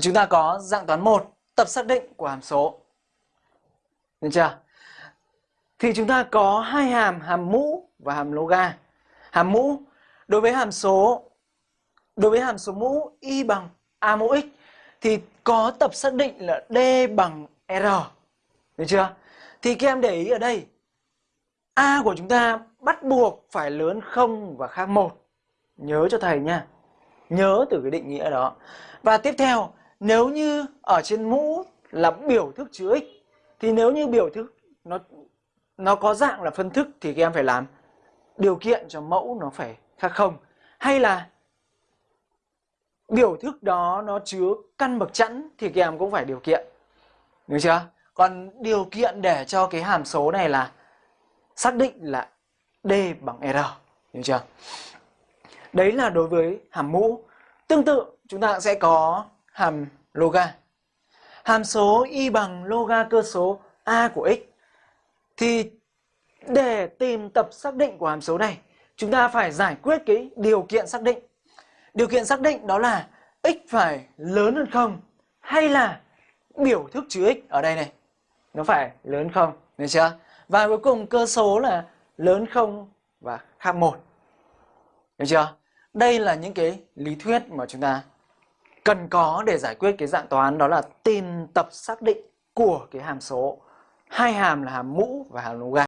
Chúng ta có dạng toán 1, tập xác định của hàm số. Được chưa? Thì chúng ta có hai hàm, hàm mũ và hàm loga. Hàm mũ đối với hàm số đối với hàm số mũ y bằng a mũ x thì có tập xác định là d bằng r. Được chưa? Thì các em để ý ở đây a của chúng ta bắt buộc phải lớn không và khác một. Nhớ cho thầy nha. Nhớ từ cái định nghĩa đó. Và tiếp theo, nếu như ở trên mũ là biểu thức chứa x, thì nếu như biểu thức nó nó có dạng là phân thức thì các em phải làm điều kiện cho mẫu nó phải khác không. Hay là biểu thức đó nó chứa căn bậc chẵn thì các em cũng phải điều kiện, được chưa? Còn điều kiện để cho cái hàm số này là xác định là d bằng r, được chưa? Đấy là đối với hàm mũ. Tương tự, chúng ta sẽ có hàm loga hàm số y bằng loga cơ số a của x. Thì để tìm tập xác định của hàm số này, chúng ta phải giải quyết cái điều kiện xác định. Điều kiện xác định đó là x phải lớn hơn không hay là biểu thức chứa x ở đây này? Nó phải lớn không? Được chưa? Và cuối cùng cơ số là lớn không và khác một. Được chưa? Đây là những cái lý thuyết mà chúng ta cần có để giải quyết cái dạng toán đó là tìm tập xác định của cái hàm số. Hai hàm là hàm mũ và hàm loga